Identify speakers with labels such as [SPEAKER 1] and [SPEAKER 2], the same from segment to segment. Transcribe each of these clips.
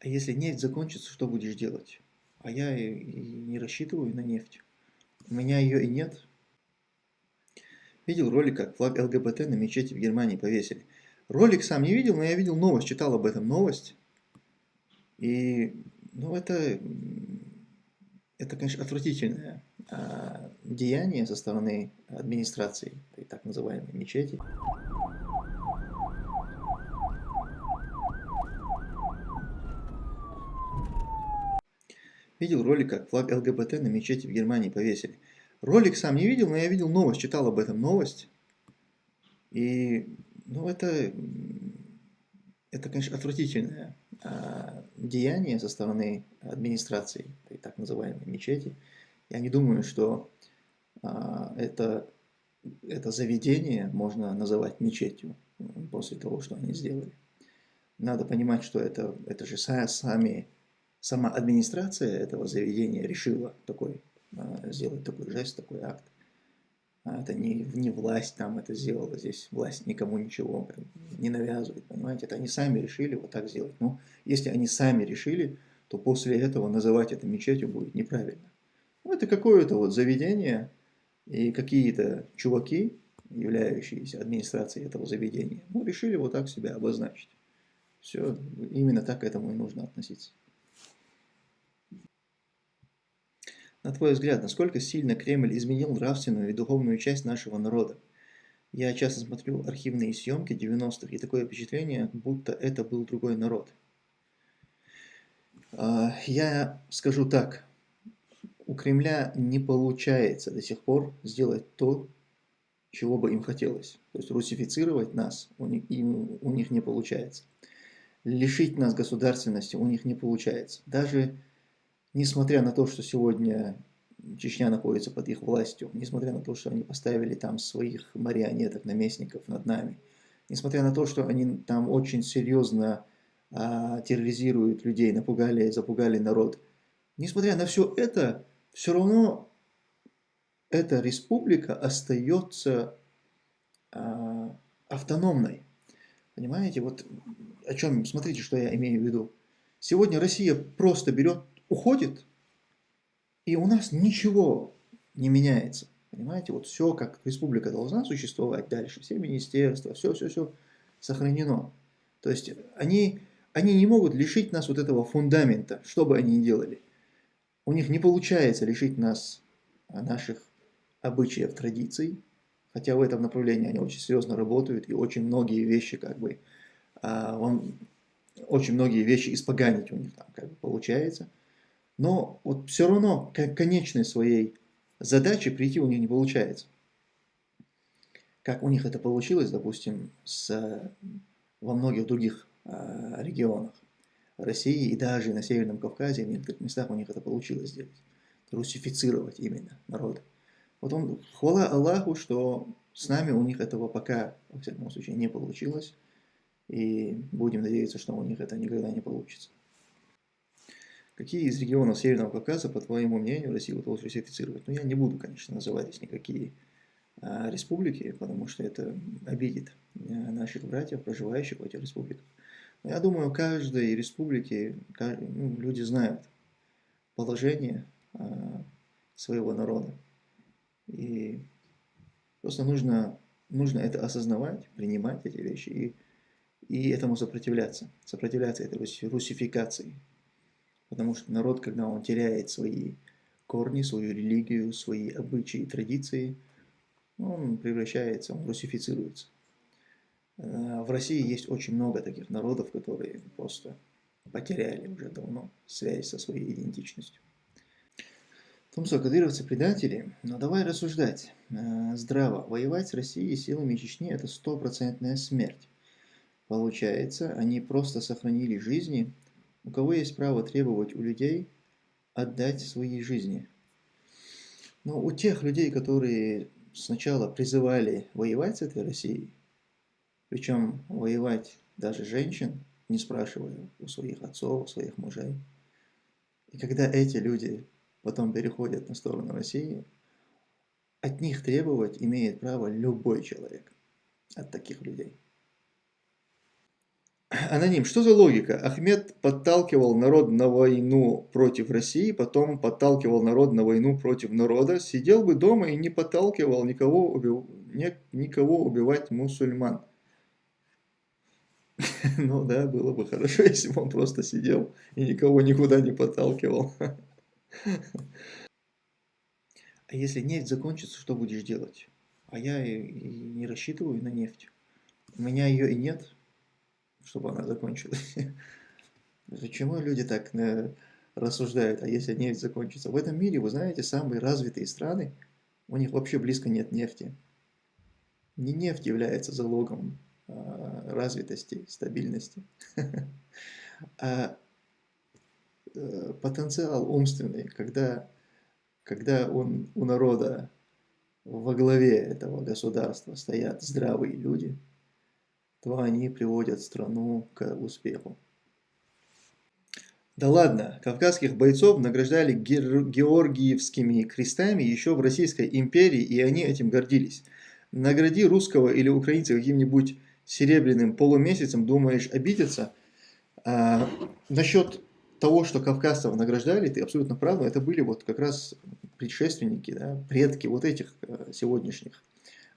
[SPEAKER 1] А если нефть закончится, что будешь делать? А я и, не рассчитываю на нефть. У меня ее и нет. Видел ролик, как флаг ЛГБТ на мечети в Германии повесили. Ролик сам не видел, но я видел новость, читал об этом новость. И, ну, это, это конечно, отвратительное а, деяние со стороны администрации, так называемой мечети. Видел ролик, как флаг ЛГБТ на мечети в Германии повесили. Ролик сам не видел, но я видел новость, читал об этом новость. И, ну, это, это конечно, отвратительное а, деяние со стороны администрации, так называемой мечети. Я не думаю, что а, это, это заведение можно называть мечетью после того, что они сделали. Надо понимать, что это, это же сами сама администрация этого заведения решила такой, а, сделать такой жест, такой акт. А это не, не власть там это сделала, здесь власть никому ничего не навязывает, понимаете, это они сами решили вот так сделать. Но если они сами решили, то после этого называть это мечетью будет неправильно. Ну, это какое-то вот заведение, и какие-то чуваки, являющиеся администрацией этого заведения, ну, решили вот так себя обозначить. Все, именно так к этому и нужно относиться. На твой взгляд, насколько сильно Кремль изменил нравственную и духовную часть нашего народа? Я часто смотрю архивные съемки 90-х, и такое впечатление, будто это был другой народ. А, я скажу так, у Кремля не получается до сих пор сделать то, чего бы им хотелось. То есть русифицировать нас у них, им, у них не получается. Лишить нас государственности у них не получается. Даже несмотря на то, что сегодня Чечня находится под их властью, несмотря на то, что они поставили там своих марионеток, наместников над нами, несмотря на то, что они там очень серьезно а, терроризируют людей, напугали, запугали народ, несмотря на все это, все равно эта республика остается а, автономной. Понимаете, вот о чем, смотрите, что я имею в виду. Сегодня Россия просто берет уходит, и у нас ничего не меняется. Понимаете, вот все, как республика должна существовать дальше, все министерства, все-все-все сохранено. То есть они, они не могут лишить нас вот этого фундамента, что бы они ни делали. У них не получается лишить нас наших обычаев, традиций, хотя в этом направлении они очень серьезно работают, и очень многие вещи, как бы, а, он, очень многие вещи испоганить у них там как бы получается – но вот все равно к конечной своей задаче прийти у них не получается. Как у них это получилось, допустим, с, во многих других э, регионах России и даже на Северном Кавказе, в некоторых местах у них это получилось сделать. Русифицировать именно народ. Вот он, хвала Аллаху, что с нами у них этого пока, во всяком случае, не получилось. И будем надеяться, что у них это никогда не получится. Какие из регионов Северного Кавказа, по твоему мнению, Россия удалось русифицировать? Ну, я не буду, конечно, называть здесь никакие а, республики, потому что это обидит а, наших братьев, проживающих в этих республиках. Но я думаю, каждой республике каждый, ну, люди знают положение а, своего народа. И просто нужно, нужно это осознавать, принимать эти вещи и, и этому сопротивляться. Сопротивляться этой русификации. Потому что народ, когда он теряет свои корни, свою религию, свои обычаи, традиции, он превращается, он русифицируется. Э, в России есть очень много таких народов, которые просто потеряли уже давно связь со своей идентичностью. В том, кадыровцы предатели, но давай рассуждать э, здраво. Воевать с Россией силами Чечни – это стопроцентная смерть. Получается, они просто сохранили жизни у кого есть право требовать у людей отдать свои жизни? Но ну, у тех людей, которые сначала призывали воевать с этой Россией, причем воевать даже женщин, не спрашивая у своих отцов, у своих мужей. И когда эти люди потом переходят на сторону России, от них требовать имеет право любой человек, от таких людей. Аноним, что за логика? Ахмед подталкивал народ на войну против России, потом подталкивал народ на войну против народа, сидел бы дома и не подталкивал никого, убив... никого убивать мусульман. Ну да, было бы хорошо, если бы он просто сидел и никого никуда не подталкивал. А если нефть закончится, что будешь делать? А я и не рассчитываю на нефть. У меня ее и нет чтобы она закончилась. Почему люди так э, рассуждают, а если нефть закончится? В этом мире, вы знаете, самые развитые страны, у них вообще близко нет нефти. Не нефть является залогом а, развитости, стабильности, а э, потенциал умственный, когда, когда он, у народа во главе этого государства стоят здравые люди – то они приводят страну к успеху. Да ладно, кавказских бойцов награждали георгиевскими крестами еще в Российской империи, и они этим гордились. Награди русского или украинца каким-нибудь серебряным полумесяцем, думаешь, обидеться? А, насчет того, что кавказцев награждали, ты абсолютно прав, это были вот как раз предшественники, да, предки вот этих э, сегодняшних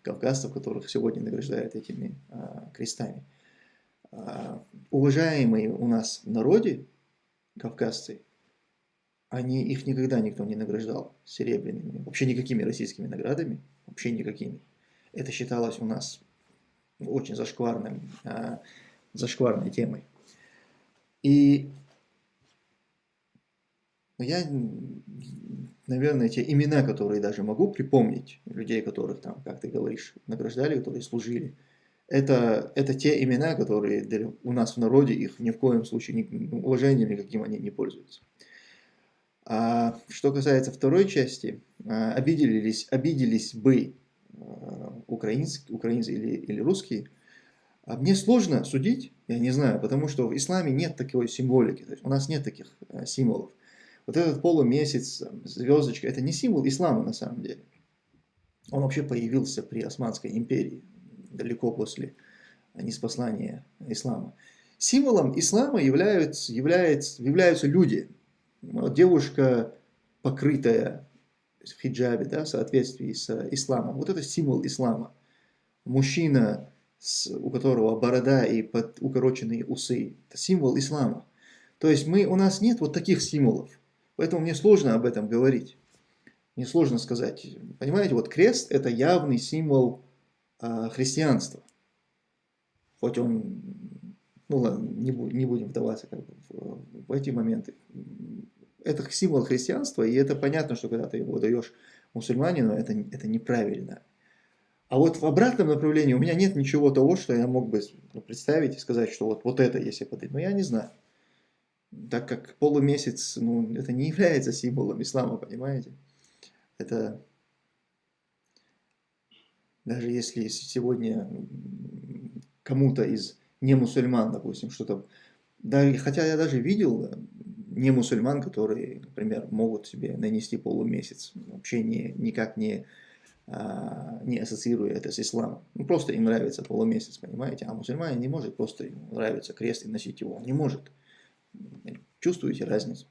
[SPEAKER 1] кавказцев, которых сегодня награждают этими а, крестами. А, уважаемые у нас в народе кавказцы, они, их никогда никто не награждал серебряными, вообще никакими российскими наградами, вообще никакими. Это считалось у нас очень зашкварным, а, зашкварной темой. И я наверное, те имена, которые даже могу припомнить, людей, которых там, как ты говоришь, награждали, которые служили, это, это те имена, которые у нас в народе, их ни в коем случае ни, ну, уважением никаким они не пользуются. А что касается второй части, а, обиделись, обиделись бы а, украинцы, украинцы или, или русские, а мне сложно судить, я не знаю, потому что в исламе нет такой символики, то есть у нас нет таких а, символов. Вот этот полумесяц, звездочка, это не символ ислама на самом деле. Он вообще появился при Османской империи, далеко после неспослания ислама. Символом ислама являются, являются, являются люди. Вот девушка, покрытая в хиджабе, да, в соответствии с исламом. Вот это символ ислама. Мужчина, с, у которого борода и под, укороченные усы, это символ ислама. То есть мы, у нас нет вот таких символов. Поэтому мне сложно об этом говорить. Мне сложно сказать. Понимаете, вот крест – это явный символ э, христианства. Хоть он, ну ладно, не, не будем вдаваться как бы в, в эти моменты. Это символ христианства, и это понятно, что когда ты его даешь мусульманину, это, это неправильно. А вот в обратном направлении у меня нет ничего того, что я мог бы представить и сказать, что вот, вот это если подать. Но я не знаю так как полумесяц, ну, это не является символом ислама, понимаете? Это даже если сегодня кому-то из не мусульман, допустим, что-то, да, хотя я даже видел не мусульман, которые, например, могут себе нанести полумесяц, вообще не, никак не, а, не ассоциируя это с исламом. Ну, просто им нравится полумесяц, понимаете? А мусульманин не может просто ему нравится крест и носить его, он не может. Чувствуете разницу?